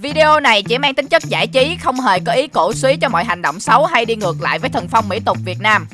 Video này chỉ mang tính chất giải trí, không hề có ý cổ suý cho mọi hành động xấu hay đi ngược lại với thần phong mỹ tục Việt Nam.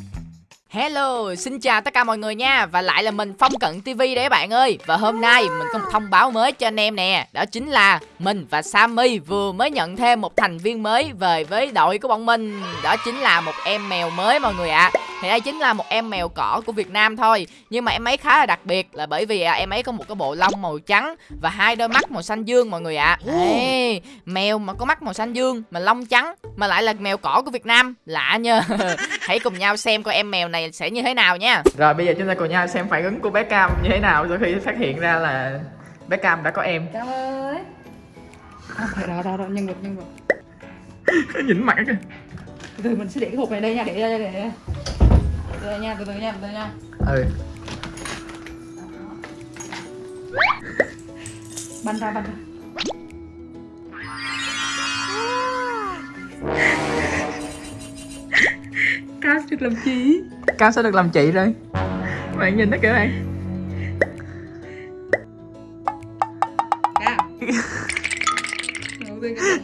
Hello, xin chào tất cả mọi người nha. Và lại là mình Phong Cận TV đấy các bạn ơi. Và hôm nay mình có một thông báo mới cho anh em nè. Đó chính là mình và Sammy vừa mới nhận thêm một thành viên mới về với đội của bọn mình. Đó chính là một em mèo mới mọi người ạ. À. Thì đây chính là một em mèo cỏ của Việt Nam thôi. Nhưng mà em ấy khá là đặc biệt là bởi vì à, em ấy có một cái bộ lông màu trắng Và hai đôi mắt màu xanh dương mọi người ạ. À. Ê, Mèo mà có mắt màu xanh dương mà lông trắng Mà lại là mèo cỏ của Việt Nam. Lạ nha. Hãy cùng nhau xem coi em mèo này sẽ như thế nào nha. Rồi bây giờ chúng ta cùng nhau xem phản ứng của bé Cam như thế nào sau khi phát hiện ra là bé Cam đã có em. Cam ơi. Đó, đó, đó, nhân vật, nhân vật Nhìn mặt kìa Từ từ mình sẽ để cái hộp này đây nha, để đây, để đây Từ từ nha, từ từ nha, từ từ nha. Ừ. Bắn ra, bắn ra. Cam được làm chi? Cam sẽ được làm chị rồi. Bạn nhìn nó bạn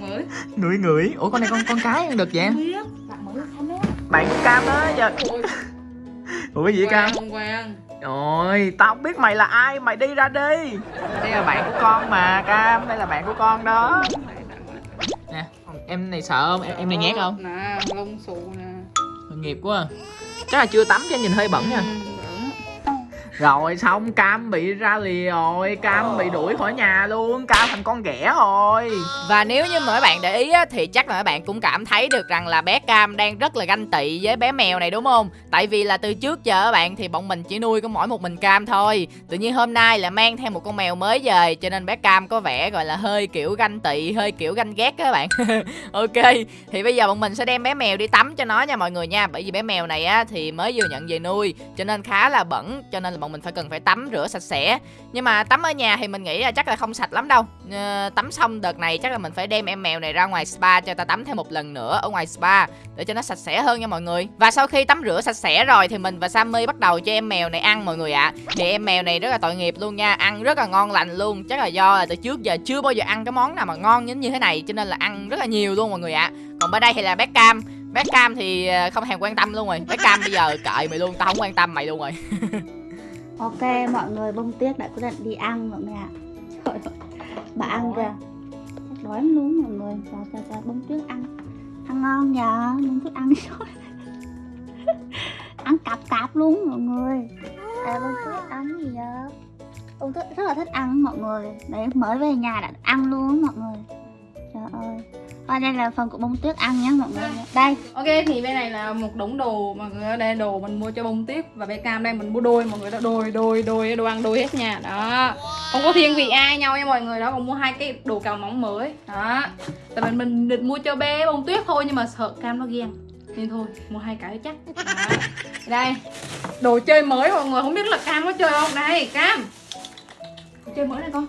mới. Ngửi ngửi. Ủa con này con con cái ăn được vậy Bạn Cam đó giờ Ủa cái gì Cam? Ôi, tao không biết mày là ai, mày đi ra đi. Đây là bạn của con mà Cam, đây là bạn của con đó. Nè, em này sợ không? Em, em này nhát không? Nè, lông xù nè. Nghiệp quá à. Chắc là chưa tắm cho nhìn hơi bẩn nha. Ừ. Rồi xong Cam bị ra lìa rồi Cam bị đuổi khỏi nhà luôn Cam thành con ghẻ rồi Và nếu như mọi bạn để ý á, thì chắc là mọi bạn cũng cảm thấy được rằng là bé Cam đang rất là ganh tị với bé mèo này đúng không? Tại vì là từ trước giờ các bạn thì bọn mình chỉ nuôi có mỗi một mình Cam thôi. Tự nhiên hôm nay là mang theo một con mèo mới về cho nên bé Cam có vẻ gọi là hơi kiểu ganh tị, hơi kiểu ganh ghét các bạn. ok, thì bây giờ bọn mình sẽ đem bé mèo đi tắm cho nó nha mọi người nha. Bởi vì bé mèo này á thì mới vừa nhận về nuôi cho nên khá là bẩn cho nên là bọn mình phải cần phải tắm rửa sạch sẽ. Nhưng mà tắm ở nhà thì mình nghĩ là chắc là không sạch lắm đâu. à, tắm xong đợt này chắc là mình phải đem em mèo này ra ngoài spa cho ta tắm thêm một lần nữa ở ngoài spa để cho nó sạch sẽ hơn nha mọi người. Và sau khi tắm rửa sạch sẽ rồi thì mình và Sammy bắt đầu cho em mèo này ăn mọi người ạ. Thì em mèo này rất là tội nghiệp luôn nha, ăn rất là ngon lành luôn. Chắc là do là từ trước giờ chưa bao giờ ăn cái món nào mà ngon như như thế này cho nên là ăn rất là nhiều luôn mọi người ạ. Còn bên đây thì là bé Cam Bé Cam thì ờ, không thèm quan tâm luôn rồi Bé Cam bây giờ cậy mày luôn, tao không quan tâm mày luôn rồi Ok mọi người bông tuyết đã quyết định đi ăn mọi người ạ. Trời ơi, bà ăn kìa. Đói lắm luôn mọi người. Cho cho cho bông tuyết ăn. Ăn ngon nhờ, bông tuyết ăn rồi Ăn cạp cạp luôn mọi người. Ê bông tuyết ăn gì vậy? Bông tuyết rất là thích ăn mọi người. Đấy mới về nhà đã ăn luôn mọi người. Trời Và đây là phần của bông tuyết ăn nhé mọi người. Đây. Ok thì bên này là một đống đồ mọi người đây là đồ mình mua cho bông tuyết và bé cam đây mình mua đôi mọi người đó đôi đôi đôi đồ ăn đôi hết nha đó. Không có thiên vị ai nhau nha mọi người đó còn mua hai cái đồ cào nóng mới. Đó. Tại mình mình định mua cho bé bông tuyết thôi nhưng mà sợ cam nó ghen. Nên thôi mua hai cái chắc. Đó. đây. Đồ chơi mới mọi người không biết là cam có chơi không? Đây cam. Chơi mới này con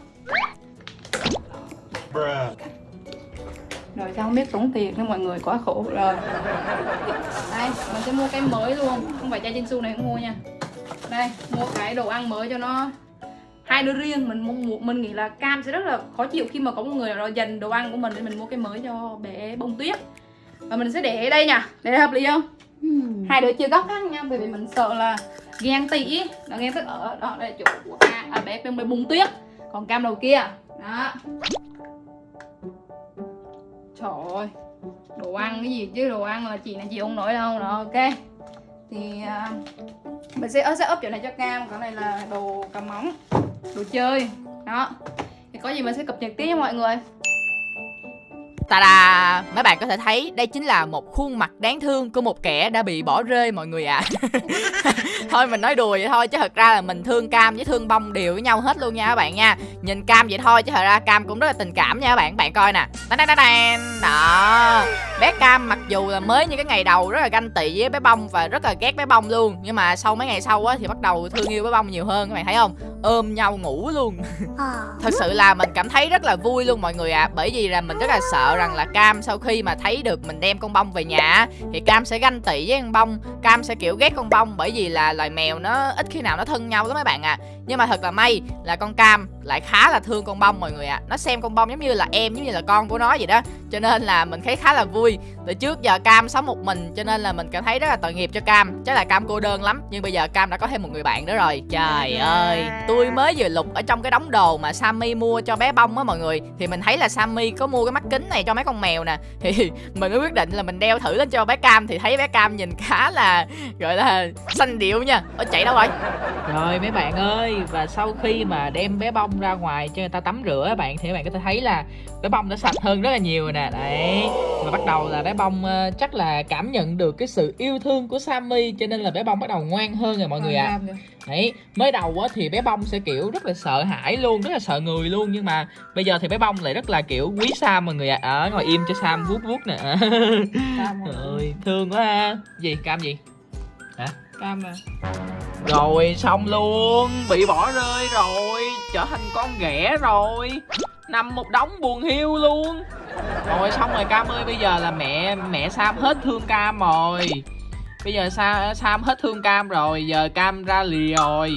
rồi sao không biết tốn tiền nữa mọi người quá khổ rồi. Đây mình sẽ mua cái mới luôn. Không phải chai Jinsu này không mua nha. Đây mua cái đồ ăn mới cho nó. Hai đứa riêng mình mua mình nghĩ là cam sẽ rất là khó chịu khi mà có một người nào đó dành đồ ăn của mình để mình mua cái mới cho bé bông tuyết. Và mình sẽ để ở đây nha. Để hợp lý không? Hmm. hai đứa chia góc khác nha bởi vì mình sợ là ghen tị. Là ghen tức ở đó đây chỗ của cam à bé bé bông tuyết. Còn cam đầu kia. Đó Trời ơi Đồ ăn cái gì chứ đồ ăn là chị này chị không nổi đâu Rồi ok. Thì uh, Mình sẽ ờ, sẽ ốp chỗ này cho cam Cái này là đồ cầm móng Đồ chơi Đó. Thì có gì mình sẽ cập nhật tiếp nha mọi người. Ta-da! Mấy bạn có thể thấy đây chính là một khuôn mặt đáng thương của một kẻ đã bị bỏ rơi mọi người ạ. À. thôi mình nói đùa vậy thôi chứ thật ra là mình thương Cam với thương Bông đều với nhau hết luôn nha các bạn nha. Nhìn Cam vậy thôi chứ thật ra Cam cũng rất là tình cảm nha các bạn. Bạn coi nè. Đó. Bé Cam mặc dù là mới như cái ngày đầu rất là ganh tị với bé Bông và rất là ghét bé Bông luôn, nhưng mà sau mấy ngày sau á thì bắt đầu thương yêu bé Bông nhiều hơn các bạn thấy không? Ôm nhau ngủ luôn. Thật sự là mình cảm thấy rất là vui luôn mọi người ạ, à, bởi vì là mình rất là sợ rằng là Cam sau khi mà thấy được mình đem con bông về nhà thì Cam sẽ ganh tị với con bông Cam sẽ kiểu ghét con bông bởi vì là loài mèo nó ít khi nào nó thân nhau lắm mấy bạn ạ à. Nhưng mà thật là may là con Cam lại khá là thương con bông mọi người ạ. À. nó xem con bông giống như là em giống như là con của nó vậy đó. Cho nên là mình thấy khá là vui. Từ trước giờ cam sống một mình cho nên là mình cảm thấy rất là tội nghiệp cho cam. Chắc là cam cô đơn lắm nhưng bây giờ cam đã có thêm một người bạn nữa rồi. Trời ơi tôi mới vừa lục ở trong cái đống đồ mà sammy mua cho bé bông á mọi người. Thì mình thấy là sammy có mua cái mắt kính này cho mấy con mèo nè. Thì mình mới quyết định là mình đeo thử lên cho bé cam. Thì thấy bé cam nhìn khá là gọi là xanh điệu nha. Ở chạy đâu rồi? Rồi mấy bạn ơi và sau khi mà đem bé bông ra ngoài cho người ta tắm rửa bạn thì các bạn có thể thấy là bé bông đã sạch hơn rất là nhiều rồi nè. Đấy và bắt đầu là bé bông uh, chắc là cảm nhận được cái sự yêu thương của Sammy cho nên là bé bông bắt đầu ngoan hơn rồi mọi người ạ. à. đấy mới đầu á thì bé bông sẽ kiểu rất là sợ hãi luôn rất là sợ người luôn nhưng mà bây giờ thì bé bông lại rất là kiểu quý Sam mọi người ạ. À. ở ngồi im cho Sam vuốt vuốt nè. Trời thương quá ha. Gì cam gì? Hả? Cam à? Rồi xong luôn. Bị bỏ rơi rồi trở thành con ghẻ rồi. Nằm một đống buồn hiu luôn. Rồi xong rồi cam ơi bây giờ là mẹ mẹ sam hết thương cam rồi. Bây giờ sa sam hết thương cam rồi giờ cam ra lì rồi.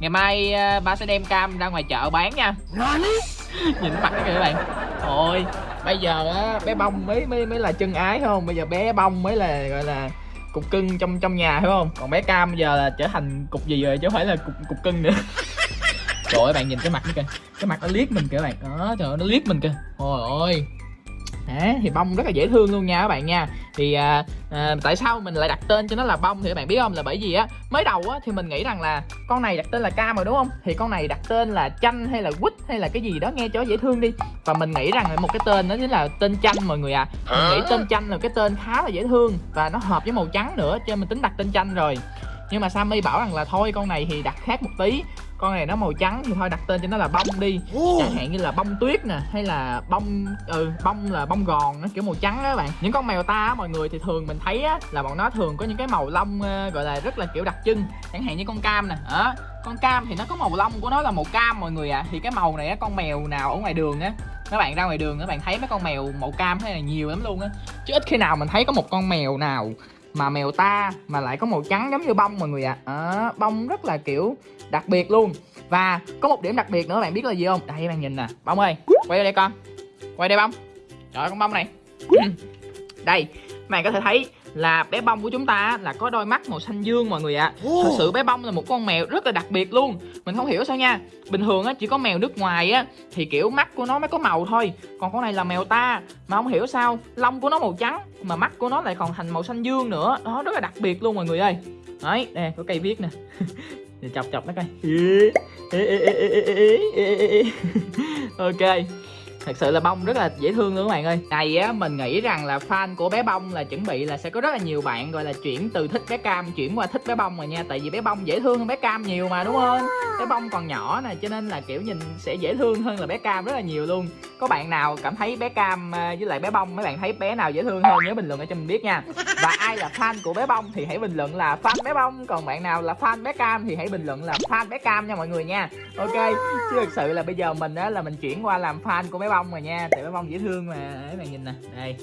Ngày mai uh, ba sẽ đem cam ra ngoài chợ bán nha. Nhìn mặt kìa các bạn. Ôi bây giờ á bé bông mới mới mới là chân ái không? Bây giờ bé bông mới là gọi là cục cưng trong trong nhà phải không? Còn bé cam giờ là trở thành cục gì rồi chứ không phải là cục cục cưng nữa trời ơi bạn nhìn cái mặt nó kìa. Cái mặt nó liếc mình kìa bạn. Đó trời ơi nó liếc mình kìa. Ôi ôi Đấy, thì bông rất là dễ thương luôn nha các bạn nha. Thì à, à, tại sao mình lại đặt tên cho nó là bông thì các bạn biết không? Là bởi vì á mới đầu á thì mình nghĩ rằng là con này đặt tên là cam rồi đúng không? Thì con này đặt tên là chanh hay là quýt hay là cái gì đó nghe cho dễ thương đi. Và mình nghĩ rằng một cái tên đó chính là tên chanh mọi người à mình nghĩ tên chanh là cái tên khá là dễ thương và nó hợp với màu trắng nữa cho nên mình tính đặt tên chanh rồi. Nhưng mà Sammy bảo rằng là thôi con này thì đặt khác một tí con này nó màu trắng thì thôi đặt tên cho nó là bông đi. Chẳng hạn như là bông tuyết nè hay là bông ừ bông là bông gòn nó kiểu màu trắng á bạn. Những con mèo ta á mọi người thì thường mình thấy á là bọn nó thường có những cái màu lông uh, gọi là rất là kiểu đặc trưng. Chẳng hạn như con cam nè đó con cam thì nó có màu lông của nó là màu cam mọi người ạ. À. thì cái màu này á con mèo nào ở ngoài đường á các bạn ra ngoài đường các bạn thấy mấy con mèo màu cam thế này nhiều lắm luôn á. Chứ ít khi nào mình thấy có một con mèo nào mà mèo ta mà lại có màu trắng giống như bông mọi người ạ. À. à, bông rất là kiểu đặc biệt luôn. Và có một điểm đặc biệt nữa bạn biết là gì không? Đây bạn nhìn nè. Bông ơi quay đây con. Quay đây bông. Trời con bông này. Ừ. Đây bạn có thể thấy là bé bông của chúng ta là có đôi mắt màu xanh dương mọi người ạ. À. thật sự bé bông là một con mèo rất là đặc biệt luôn. Mình không hiểu sao nha. Bình thường á chỉ có mèo nước ngoài á thì kiểu mắt của nó mới có màu thôi. Còn con này là mèo ta mà không hiểu sao lông của nó màu trắng mà mắt của nó lại còn thành màu xanh dương nữa. Đó rất là đặc biệt luôn mọi người ơi. Đấy nè có cây viết nè. Chọc chọc nó coi. Ok thật sự là bông rất là dễ thương luôn các bạn ơi. Này á, mình nghĩ rằng là fan của bé bông là chuẩn bị là sẽ có rất là nhiều bạn, gọi là, chuyển từ thích bé cam chuyển qua thích bé bông rồi nha. Tại vì bé bông dễ thương hơn bé cam nhiều mà, đúng không? Bé bông còn nhỏ nè, cho nên là, kiểu, nhìn sẽ dễ thương hơn là bé cam rất là nhiều luôn. Có bạn nào cảm thấy bé cam à, với lại bé bông, mấy bạn thấy bé nào dễ thương hơn? Nhớ bình luận ở cho mình biết nha. Và ai là fan của bé bông thì hãy bình luận là fan bé bông, còn bạn nào là fan bé cam thì hãy bình luận là fan bé cam nha mọi người nha. Ok, chứ thực sự là bây giờ mình á, là mình chuyển qua làm fan của bé bông bông rồi nha tại bé bông dễ thương mà. Để bạn nhìn nè, đây.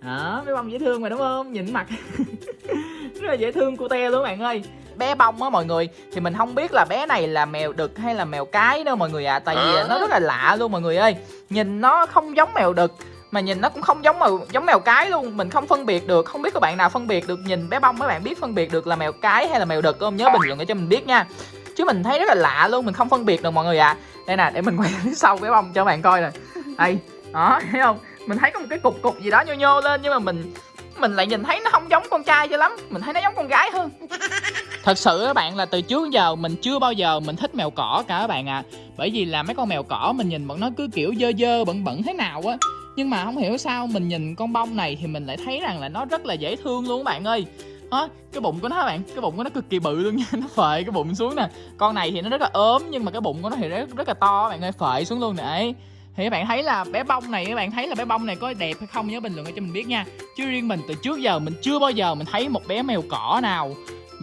Đó bé bông dễ thương mà, đúng không? Nhìn mặt. Rất là dễ thương cute luôn các bạn ơi. Bé bông á mọi người, thì mình không biết là bé này là mèo đực hay là mèo cái đâu mọi người ạ à. tại vì nó rất là lạ luôn mọi người ơi. Nhìn nó không giống mèo đực, mà nhìn nó cũng không giống mèo giống mèo cái luôn. Mình không phân biệt được, không biết các bạn nào phân biệt được nhìn bé bông các bạn biết phân biệt được là mèo cái hay là mèo đực không? Nhớ bình luận để cho mình biết nha. Chứ mình thấy rất là lạ luôn, mình không phân biệt được mọi người ạ. À. đây nè, để mình quay phía sau bé bông cho bạn coi nè đây đó thấy không? Mình thấy có một cái cục cục gì đó nhô nhô lên nhưng mà mình mình lại nhìn thấy nó không giống con trai cho lắm. Mình thấy nó giống con gái hơn. Thật sự các bạn là từ trước giờ mình chưa bao giờ mình thích mèo cỏ cả các bạn à. Bởi vì là mấy con mèo cỏ mình nhìn bọn nó cứ kiểu dơ dơ bẩn bẩn thế nào á. Nhưng mà không hiểu sao mình nhìn con bông này thì mình lại thấy rằng là nó rất là dễ thương luôn các bạn ơi. Đó, cái bụng của nó các bạn cái bụng của nó cực kỳ bự luôn nha. Nó phệ cái bụng xuống nè. Con này thì nó rất là ốm nhưng mà cái bụng của nó thì rất rất là to các bạn ơi phệ xuống luôn nè thì các bạn thấy là bé bông này, các bạn thấy là bé bông này có đẹp hay không nhớ bình luận cho mình biết nha. Chứ riêng mình từ trước giờ, mình chưa bao giờ mình thấy một bé mèo cỏ nào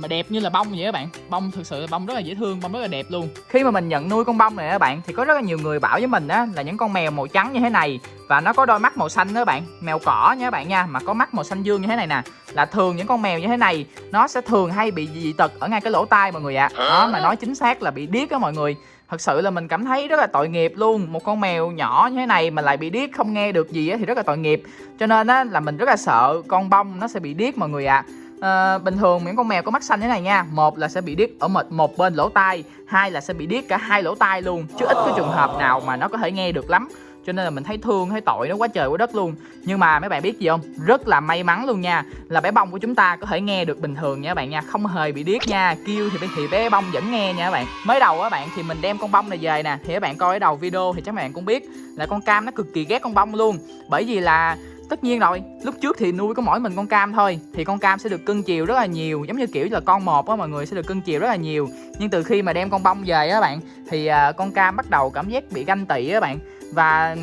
mà đẹp như là bông vậy các bạn. Bông thực sự là bông rất là dễ thương bông rất là đẹp luôn. Khi mà mình nhận nuôi con bông này các bạn thì có rất là nhiều người bảo với mình á là những con mèo màu trắng như thế này và nó có đôi mắt màu xanh đó các bạn. Mèo cỏ nha các bạn nha mà có mắt màu xanh dương như thế này nè là thường những con mèo như thế này nó sẽ thường hay bị dị tật ở ngay cái lỗ tai mọi người ạ. À. đó mà nói chính xác là bị điếc á mọi người. Thật sự là mình cảm thấy rất là tội nghiệp luôn. Một con mèo nhỏ như thế này mà lại bị điếc không nghe được gì á thì rất là tội nghiệp. Cho nên á là mình rất là sợ con bông nó sẽ bị điếc mọi người ạ. à à, bình thường những con mèo có mắt xanh thế này nha một là sẽ bị điếc ở một một bên lỗ tai hai là sẽ bị điếc cả hai lỗ tai luôn chứ ít cái trường hợp nào mà nó có thể nghe được lắm cho nên là mình thấy thương, thấy tội nó quá trời quá đất luôn. Nhưng mà mấy bạn biết gì không? Rất là may mắn luôn nha. Là bé bông của chúng ta có thể nghe được bình thường nha các bạn nha. Không hề bị điếc nha. Kêu thì thì bé bông vẫn nghe nha các bạn. Mới đầu các bạn, thì mình đem con bông này về nè. Thì các bạn coi ở đầu video thì chắc bạn cũng biết là con cam nó cực kỳ ghét con bông luôn. Bởi vì là tất nhiên rồi, lúc trước thì nuôi có mỗi mình con cam thôi. Thì con cam sẽ được cưng chiều rất là nhiều, giống như kiểu là con một á, mọi người sẽ được cưng chiều rất là nhiều. Nhưng từ khi mà đem con bông về á bạn, thì à, con cam bắt đầu cảm giác bị ganh tị á bạn và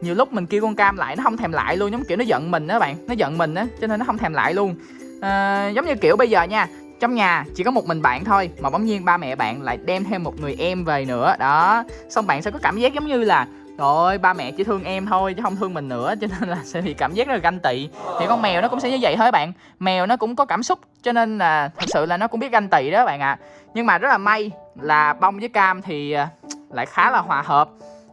nhiều lúc mình kêu con cam lại nó không thèm lại luôn giống kiểu nó giận mình đó bạn nó giận mình á cho nên nó không thèm lại luôn. À, giống như kiểu bây giờ nha trong nhà chỉ có một mình bạn thôi mà bỗng nhiên ba mẹ bạn lại đem thêm một người em về nữa đó. Xong bạn sẽ có cảm giác giống như là rồi ba mẹ chỉ thương em thôi chứ không thương mình nữa cho nên là sẽ bị cảm giác rất là ganh tị. Thì con mèo nó cũng sẽ như vậy thôi bạn. Mèo nó cũng có cảm xúc cho nên là thật sự là nó cũng biết ganh tị đó bạn ạ. À. nhưng mà rất là may là bông với cam thì ờ, lại khá là hòa hợp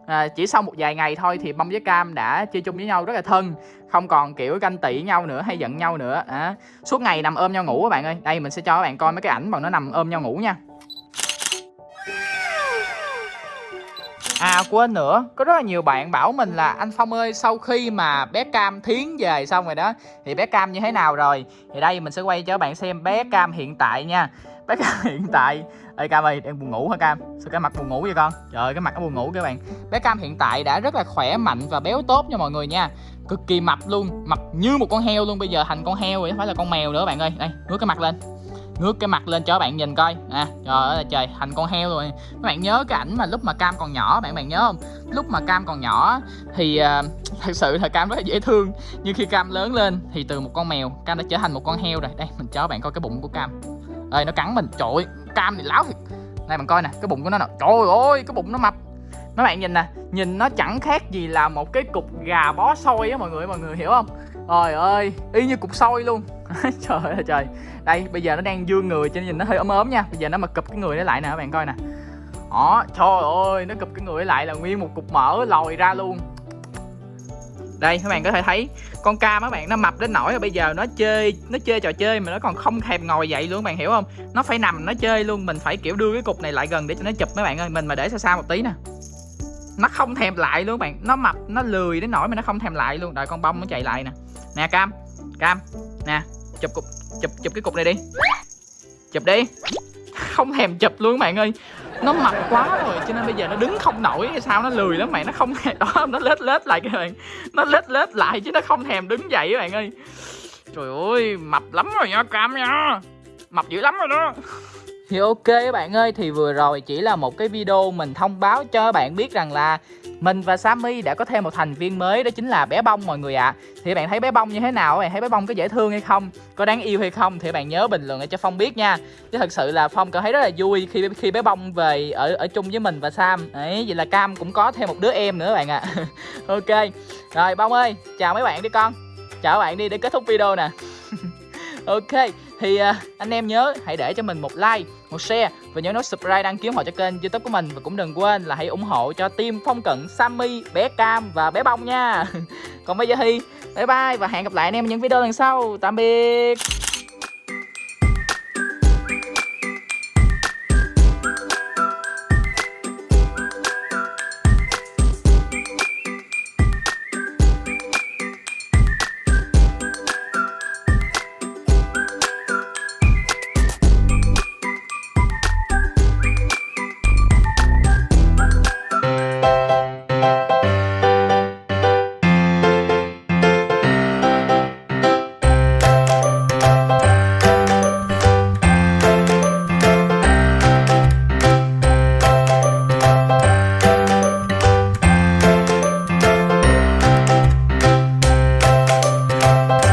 à, chỉ sau một vài ngày thôi thì bông với cam đã chơi chung với nhau rất là thân không còn kiểu ganh tị nhau nữa hay giận nhau nữa. À, suốt ngày nằm ôm nhau ngủ các bạn ơi. Đây mình sẽ cho các bạn coi mấy cái ảnh mà nó nằm ôm nhau ngủ nha. À quên nữa, có rất là nhiều bạn bảo mình là anh Phong ơi sau khi mà bé Cam thiến về xong rồi đó Thì bé Cam như thế nào rồi? Thì đây mình sẽ quay cho các bạn xem bé Cam hiện tại nha. Bé Cam hiện tại Ê Cam ơi, đang buồn ngủ hả Cam? Sao cái mặt buồn ngủ vậy con? Trời ơi, cái mặt nó buồn ngủ các bạn. Bé Cam hiện tại đã rất là khỏe mạnh và béo tốt nha mọi người nha. Cực kỳ mập luôn, mập như một con heo luôn Bây giờ thành con heo rồi, phải là con mèo nữa bạn ơi. Đây, ngước cái mặt lên. Ngước cái mặt lên cho các bạn nhìn coi. À trời ơi trời thành con heo rồi. Các bạn nhớ cái ảnh mà lúc mà cam còn nhỏ bạn bạn nhớ không? Lúc mà cam còn nhỏ thì uh, thật sự là cam rất là dễ thương. Nhưng khi cam lớn lên thì từ một con mèo cam đã trở thành một con heo rồi. Đây mình cho các bạn coi cái bụng của cam. Ơi nó cắn mình. Trội cam thì láo thiệt. Này bạn coi nè, cái bụng của nó nè. Trời ơi, cái bụng nó mập. Mấy bạn nhìn nè, nhìn nó chẳng khác gì là một cái cục gà bó xôi á mọi người mọi người hiểu không? Trời ơi, y như cục xôi luôn. Trời ơi, trời. Đây, bây giờ nó đang dương người cho nên nhìn nó hơi ốm ốm nha. Bây giờ nó mà cụp cái người nó lại nè, các bạn coi nè. Đó, trời ơi, nó cụp cái người lại là nguyên một cục mỡ lòi ra luôn đây, các bạn có thể thấy con cam các bạn, nó mập đến nỗi là bây giờ nó chơi nó chơi trò chơi mà nó còn không thèm ngồi dậy luôn các bạn, hiểu không? Nó phải nằm, nó chơi luôn, mình phải, kiểu, đưa cái cục này lại gần để cho nó chụp mấy bạn ơi, mình mà để xa xa một tí nè. Nó không thèm lại luôn các bạn, nó mập, nó lười đến nỗi mà nó không thèm lại luôn. Đợi con bông nó chạy lại nè. Nè, cam cam, nè, chụp cục, chụp chụp cái cục này đi. Chụp đi. Không thèm chụp luôn các bạn ơi nó mập quá rồi, cho nên bây giờ nó đứng không nổi hay sao, nó lười lắm mày nó không đó, nó lết lết lại các bạn. Nó lết lết lại chứ nó không thèm đứng dậy các bạn ơi. Trời ơi, mập lắm rồi nha, cam nha. Mập dữ lắm rồi đó thì ok các bạn ơi, thì vừa rồi chỉ là một cái video mình thông báo cho các bạn biết rằng là mình và Sammy đã có thêm một thành viên mới, đó chính là bé bông mọi người ạ. À. thì bạn thấy bé bông như thế nào? Bạn thấy bé bông có dễ thương hay không? Có đáng yêu hay không? Thì bạn nhớ bình luận để cho Phong biết nha. Chứ thật sự là Phong cảm thấy rất là vui khi khi bé bông về ở ở chung với mình và Sam. Đấy vậy là Cam cũng có thêm một đứa em nữa bạn ạ. À. ok. Rồi, bông ơi, chào mấy bạn đi con. Chào các bạn đi để kết thúc video nè. Ok thì uh, anh em nhớ hãy để cho mình một like một share và nhớ nút subscribe đăng ký họ cho kênh youtube của mình. Và cũng đừng quên là hãy ủng hộ cho team phong cận sammy bé cam và bé bông nha. Còn bây giờ thì bye bye và hẹn gặp lại anh em ở những video lần sau. Tạm biệt.